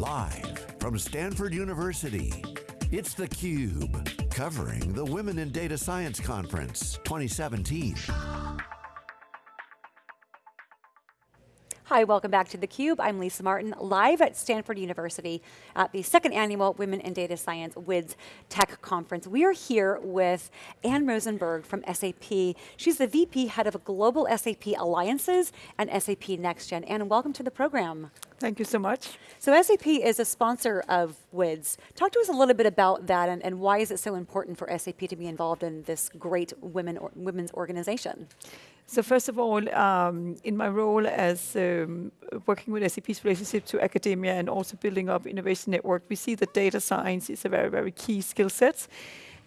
Live from Stanford University, it's theCUBE, covering the Women in Data Science Conference 2017. Hi, welcome back to theCUBE. I'm Lisa Martin, live at Stanford University at the second annual Women in Data Science WIDS Tech Conference. We are here with Ann Rosenberg from SAP. She's the VP, Head of Global SAP Alliances and SAP NextGen. Ann, welcome to the program. Thank you so much. So SAP is a sponsor of WIDS. Talk to us a little bit about that and, and why is it so important for SAP to be involved in this great women or, women's organization? So first of all, um, in my role as um, working with SAP's relationship to academia and also building up innovation network, we see that data science is a very, very key skill set.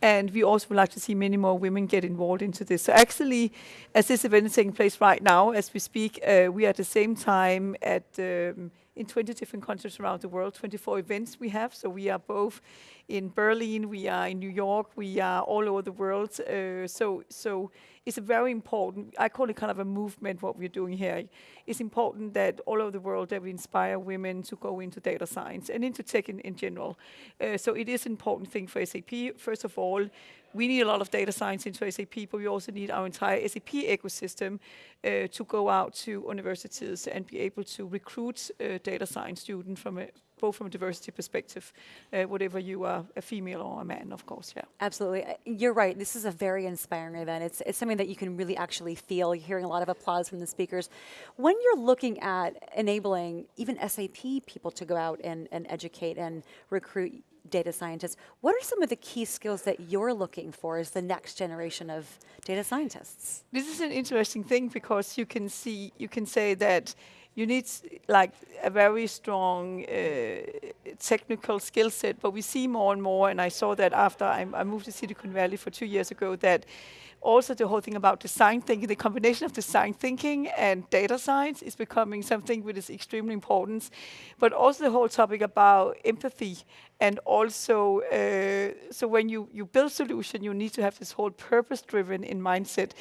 And we also would like to see many more women get involved into this. So actually, as this event is taking place right now, as we speak, uh, we are at the same time at um, in 20 different countries around the world, 24 events we have. So we are both in Berlin, we are in New York, we are all over the world. Uh, so, so it's a very important, I call it kind of a movement what we're doing here. It's important that all over the world that we inspire women to go into data science and into tech in, in general. Uh, so it is an important thing for SAP. First of all, we need a lot of data science into SAP, but we also need our entire SAP ecosystem uh, to go out to universities and be able to recruit uh, data science students from a both from a diversity perspective, uh, whatever you are, a female or a man, of course, yeah. Absolutely, uh, you're right, this is a very inspiring event. It's, it's something that you can really actually feel. You're hearing a lot of applause from the speakers. When you're looking at enabling even SAP people to go out and, and educate and recruit data scientists, what are some of the key skills that you're looking for as the next generation of data scientists? This is an interesting thing because you can see, you can say that you need like a very strong uh, technical skill set, but we see more and more, and I saw that after I, I moved to Silicon Valley for two years ago, that also the whole thing about design thinking, the combination of design thinking and data science is becoming something which is extremely important. But also the whole topic about empathy and also, uh, so when you, you build solution, you need to have this whole purpose-driven in mindset.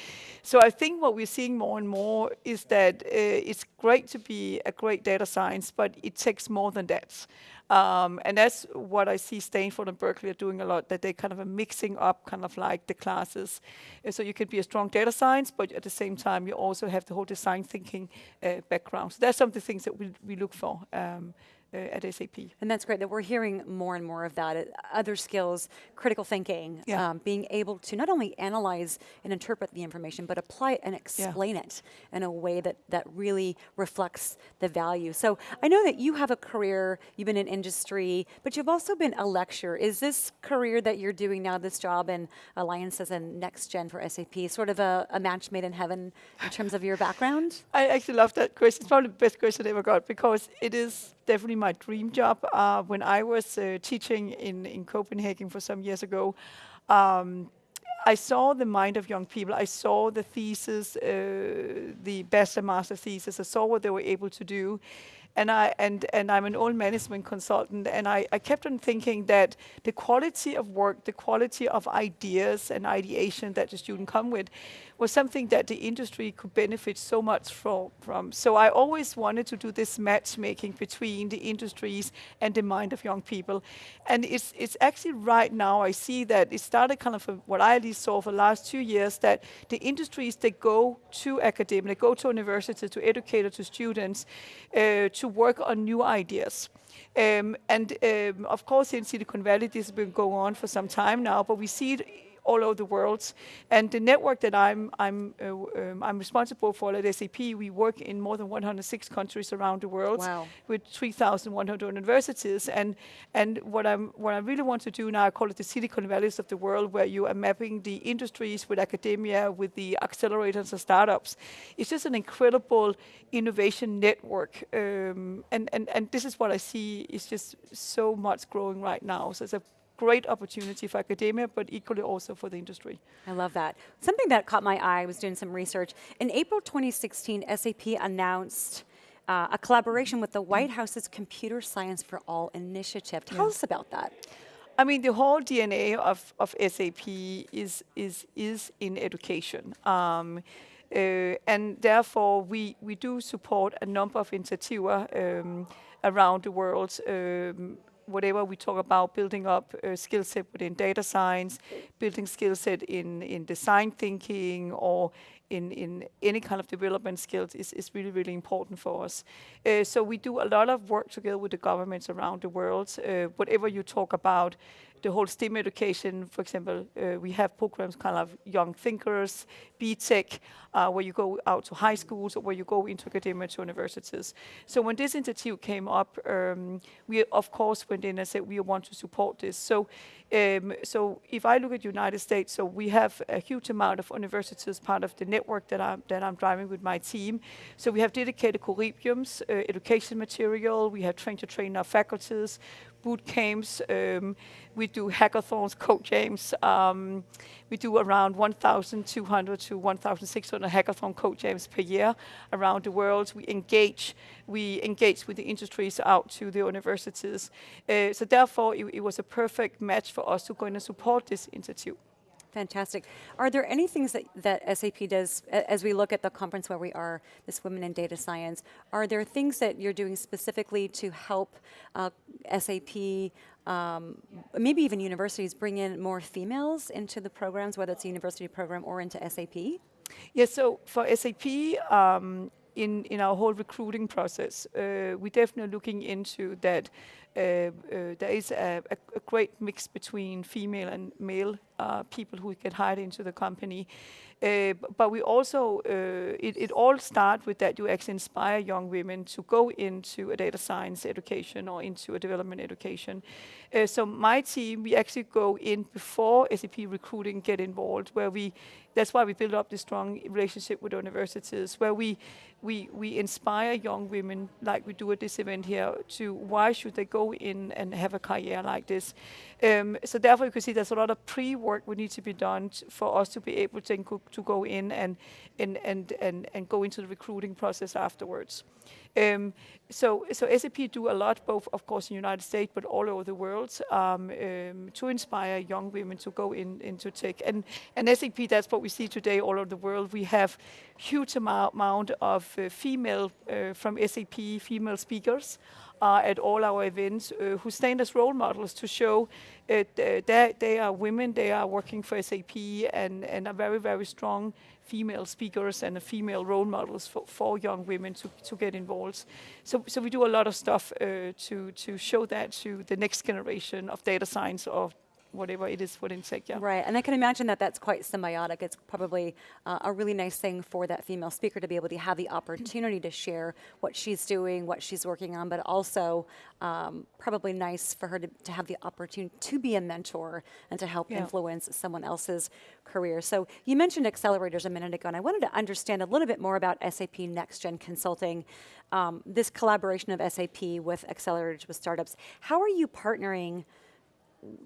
So I think what we're seeing more and more is that uh, it's great to be a great data science, but it takes more than that. Um, and that's what I see Stanford and Berkeley are doing a lot, that they kind of are mixing up kind of like the classes. And so you could be a strong data science, but at the same time, you also have the whole design thinking uh, background. So that's some of the things that we, we look for. Um, uh, at SAP. And that's great that we're hearing more and more of that. Uh, other skills, critical thinking, yeah. um, being able to not only analyze and interpret the information, but apply it and explain yeah. it in a way that, that really reflects the value. So I know that you have a career, you've been in industry, but you've also been a lecturer. Is this career that you're doing now, this job in Alliances and Next Gen for SAP, sort of a, a match made in heaven in terms of your background? I actually love that question. It's probably the best question I ever got because it is definitely my dream job. Uh, when I was uh, teaching in, in Copenhagen for some years ago, um, I saw the mind of young people. I saw the thesis, uh, the bachelor master thesis. I saw what they were able to do and I and and I'm an old management consultant, and I, I kept on thinking that the quality of work, the quality of ideas and ideation that the student come with, was something that the industry could benefit so much from. from. So I always wanted to do this matchmaking between the industries and the mind of young people, and it's it's actually right now I see that it started kind of what I at least saw for the last two years that the industries they go to academia, they go to universities to educate to students. Uh, to to work on new ideas. Um, and um, of course, in Silicon Valley, this has been going on for some time now, but we see it all over the world. And the network that I'm, I'm, uh, um, I'm responsible for at SAP, we work in more than 106 countries around the world wow. with 3,100 universities. And, and what, I'm, what I really want to do now, I call it the Silicon Valleys of the world, where you are mapping the industries with academia, with the accelerators and startups. It's just an incredible innovation network. Um, and, and, and this is what I see is just so much growing right now. So it's a great opportunity for academia, but equally also for the industry. I love that. Something that caught my eye, I was doing some research. In April 2016, SAP announced uh, a collaboration with the White House's Computer Science for All initiative. Tell us about that. I mean, the whole DNA of, of SAP is, is, is in education. Um, Uh, and therefore, we, we do support a number of initiatives um, around the world. Um, whatever we talk about building up a skill set within data science, building skill set in, in design thinking or in, in any kind of development skills is, is really, really important for us. Uh, so we do a lot of work together with the governments around the world. Uh, whatever you talk about, the whole STEM education, for example, uh, we have programs kind of young thinkers, P-TECH, uh, where you go out to high schools or where you go into academia to universities. So when this initiative came up, um, we of course went in and said we want to support this. So, um, so if I look at United States, so we have a huge amount of universities part of the network that I'm that I'm driving with my team. So we have dedicated curriculums, uh, education material. We have trained to train our faculties boot camps. Um, we do hackathons, code jams. Um, we do around 1,200 to 1,600 hackathon code jams per year around the world. We engage, we engage with the industries out to the universities. Uh, so therefore, it, it was a perfect match for us to go in and support this institute. Fantastic. Are there any things that, that SAP does, as we look at the conference where we are, this Women in Data Science, are there things that you're doing specifically to help uh, SAP, um, maybe even universities, bring in more females into the programs, whether it's a university program or into SAP? Yeah, so for SAP, um, in, in our whole recruiting process, uh, we're definitely looking into that uh, uh, there is a, a, a, great mix between female and male uh, people who get hired into the company. Uh, but we also, uh, it, it, all starts with that you actually inspire young women to go into a data science education or into a development education. Uh, so my team, we actually go in before SAP recruiting get involved, where we, that's why we build up this strong relationship with universities, where we, we, we inspire young women, like we do at this event here, to why should they go in and have a career like this. Um, so therefore you can see there's a lot of pre-work would need to be done for us to be able to, to go in and, and, and, and, and go into the recruiting process afterwards. Um, so, so SAP do a lot, both of course in the United States, but all over the world, um, um, to inspire young women to go in into tech. And, and SAP, that's what we see today all over the world. We have huge amount, amount of uh, female uh, from SAP, female speakers uh, at all our events uh, who stand as role models to show uh, that they are women, they are working for SAP and, and are very, very strong female speakers and female role models for, for young women to, to get involved. So, so we do a lot of stuff uh, to, to show that to the next generation of data science or whatever it is within tech, yeah. Right, and I can imagine that that's quite symbiotic. It's probably uh, a really nice thing for that female speaker to be able to have the opportunity to share what she's doing, what she's working on, but also um, probably nice for her to, to, have the opportunity to be a mentor and to help yeah. influence someone else's career. So you mentioned accelerators a minute ago, and I wanted to understand a little bit more about SAP Next Gen Consulting, um, this collaboration of SAP with accelerators with startups. How are you partnering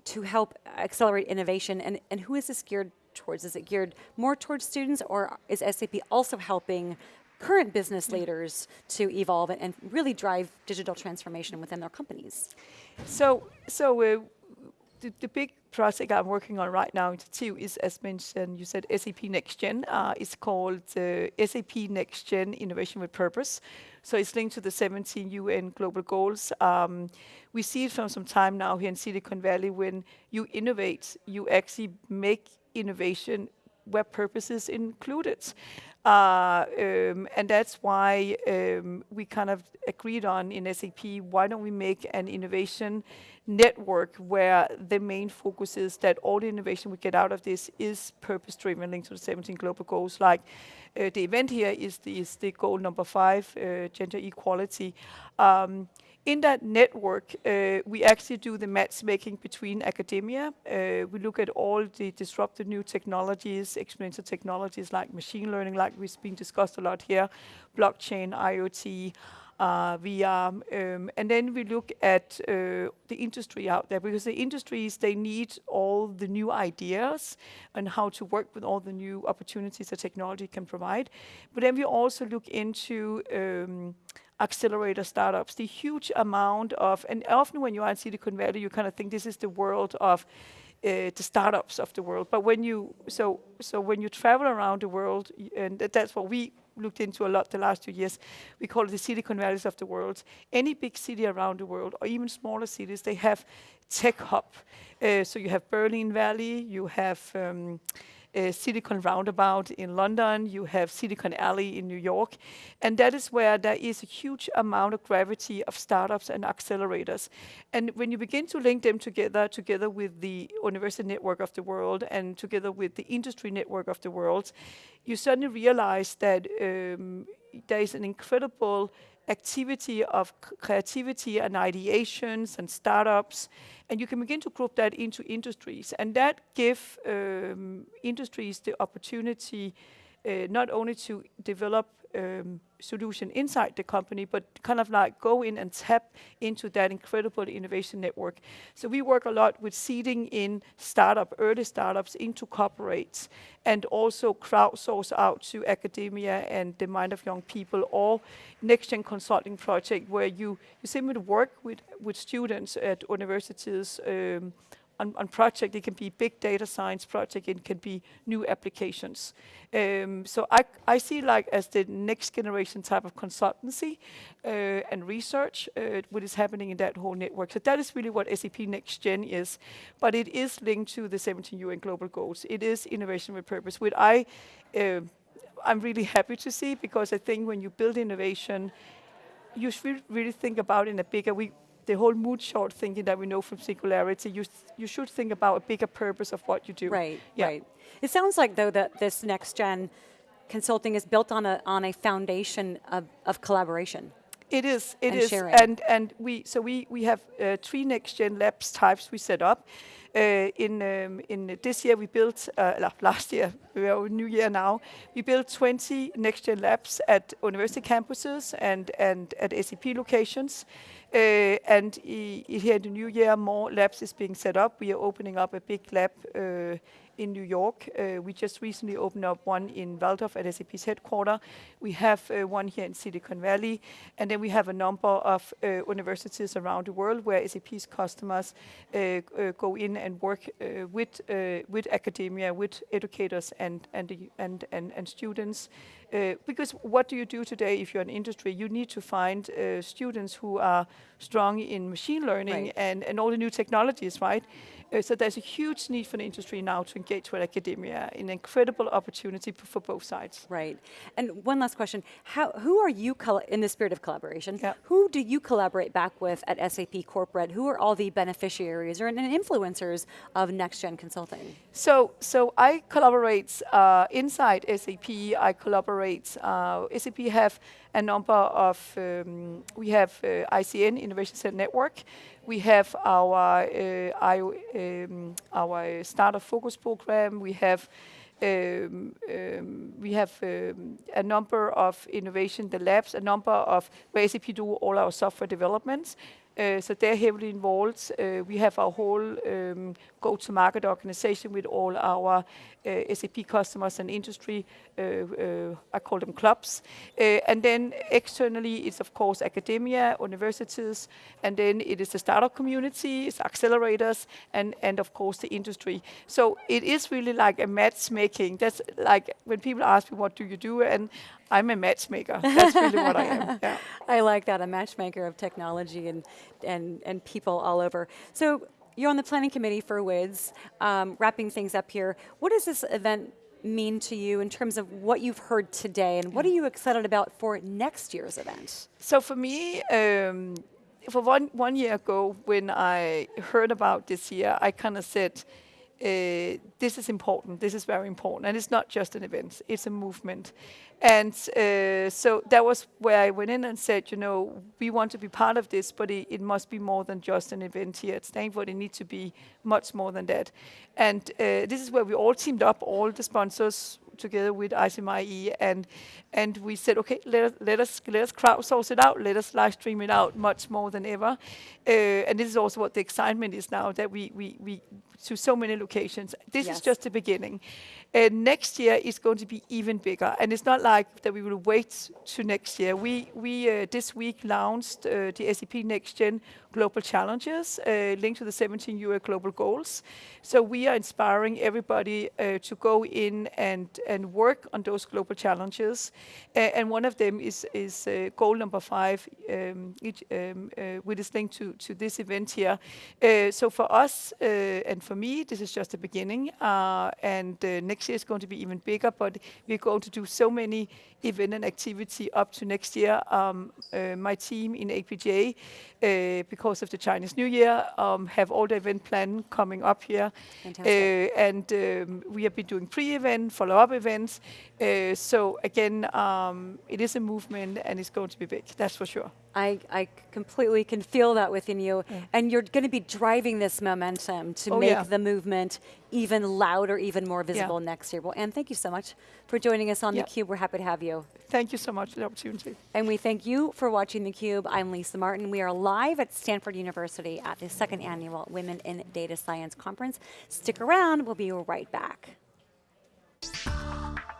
to help accelerate innovation, and, and who is this geared towards? Is it geared more towards students, or is SAP also helping current business leaders to evolve and, and really drive digital transformation within their companies? So, so uh, the, the, big project I'm working on right now too is, as mentioned, you said SAP Next Gen. Uh, it's called uh, SAP Next Gen Innovation with Purpose. So it's linked to the 17 UN global goals. Um, we see it from some time now here in Silicon Valley when you innovate, you actually make innovation where purpose is included. Uh, um, and that's why um, we kind of agreed on in SAP, why don't we make an innovation network where the main focus is that all the innovation we get out of this is purpose-driven linked to the 17 global goals. Like uh, the event here is the, is the goal number five, uh, gender equality. Um, in that network, uh, we actually do the matchmaking between academia. Uh, we look at all the disruptive new technologies, exponential technologies like machine learning, like we've been discussed a lot here, blockchain, IoT, uh, VR, um, and then we look at uh, the industry out there because the industries they need all the new ideas and how to work with all the new opportunities that technology can provide. But then we also look into um, accelerator startups, the huge amount of, and often when you are in Silicon Valley, you kind of think this is the world of uh, the startups of the world. But when you so so when you travel around the world, and that's what we looked into a lot the last two years. We call it the Silicon Valleys of the world. Any big city around the world, or even smaller cities, they have tech hub. Uh, so you have Berlin Valley, you have um, uh, Silicon Roundabout in London, you have Silicon Alley in New York, and that is where there is a huge amount of gravity of startups and accelerators. And when you begin to link them together, together with the university network of the world and together with the industry network of the world, you suddenly realize that um, there is an incredible activity of creativity and ideations and startups, and you can begin to group that into industries, and that give um, industries the opportunity not only to develop um, solution inside the company, but kind of like go in and tap into that incredible innovation network. So we work a lot with seeding in startup, early startups into corporates, and also crowdsource out to academia and the mind of young people, or next gen consulting project where you, you simply work with, with students at universities um, on, on project. It can be big data science project. It can be new applications. Um, so I, I see like as the next generation type of consultancy uh, and research uh, what is happening in that whole network. So that is really what SAP Next Gen is. But it is linked to the 17 UN Global Goals. It is innovation with purpose, which I, uh, I'm really happy to see because I think when you build innovation, you should really think about in a bigger, we, the whole moonshot thinking that we know from singularity, you, you should think about a bigger purpose of what you do. Right, yeah. right. It sounds like though that this next gen consulting is built on a, on a foundation of, of collaboration. It is, it and is, sharing. and and we so we we have uh, three next gen labs types we set up. Uh, in um, in this year we built uh, last year we are new year now we built 20 next gen labs at university campuses and and at SAP locations. Uh, and here in the new year, more labs is being set up. We are opening up a big lab uh, in New York. Uh, we just recently opened up one in Walldorf at SAP's headquarters. We have one here in Silicon Valley, and then we have a number of universities around the world where SAP's customers go in and work with with academia, with educators and and and, and students uh, because what do you do today if you're an industry? You need to find uh, students who are strong in machine learning right. and, and all the new technologies, right? Uh, so there's a huge need for the industry now to engage with academia, an incredible opportunity for both sides. Right. And one last question, How, who are you, in the spirit of collaboration, yeah. who do you collaborate back with at SAP Corporate? Who are all the beneficiaries or influencers of Next Gen Consulting? So, so I collaborate uh, inside SAP, I collaborate, uh, SAP have a number of, um, we have uh, ICN, Innovation Center Network, we have our, uh, I, um, our startup focus program, we have um, um, we have um, a number of innovation, the labs, a number of where SAP do all our software developments. Uh, so they're heavily involved. Uh, we have our whole um, go-to-market organization with all our uh, SAP customers and industry. I call them clubs. And then externally, it's of course academia, universities, and then it is the startup community, it's accelerators, and and of course the industry. So it is really like a matchmaking. That's like when people ask me, "What do you do?" and I'm a matchmaker. That's really what I am. Yeah. I like that, a matchmaker of technology and, and, and people all over. So you're on the planning committee for WIDS, um, wrapping things up here. What does this event mean to you in terms of what you've heard today and what are you excited about for next year's event? So for me, um, for one, one year ago when I heard about this year, I kind of said, uh, this is important, this is very important. And it's not just an event, it's a movement. And uh, so that was where I went in and said, you know, we want to be part of this, but it, it must be more than just an event here at Stanford. It needs to be much more than that. And uh, this is where we all teamed up, all the sponsors together with ICME, and and we said, okay, let us let us let us crowdsource it out, let us live stream it out much more than ever. Uh, and this is also what the excitement is now that we we we to so many locations. This yes. is just the beginning. Uh, next year is going to be even bigger, and it's not like that we will wait to next year. We we uh, this week launched uh, the SAP Next Gen global challenges uh, linked to the 17 UN global goals. So we are inspiring everybody uh, to go in and, and work on those global challenges. and one of them is, is uh, goal number five, um, each, um, uh, which is linked to, to this event here. Uh, so for us and for me, this is just the beginning. and next year is going to be even bigger, but we're going to do so many event and activity up to next year. Um, my team in APJ, because of the Chinese New Year, um, have all the event plan coming up here. and um, we have been doing pre-event, follow-up events. so again, um, it is a movement and it's going to be big, that's for sure. I, I completely can feel that within you. Yeah. And you're going to be driving this momentum to oh, make yeah. the movement even louder, even more visible yeah. next year. Well, Ann, thank you so much for joining us on theCUBE. We're happy to have you. Thank you so much for the opportunity. And we thank you for watching theCUBE. I'm Lisa Martin. We are live at Stanford University at the second annual Women in Data Science Conference. Stick around, we'll be right back you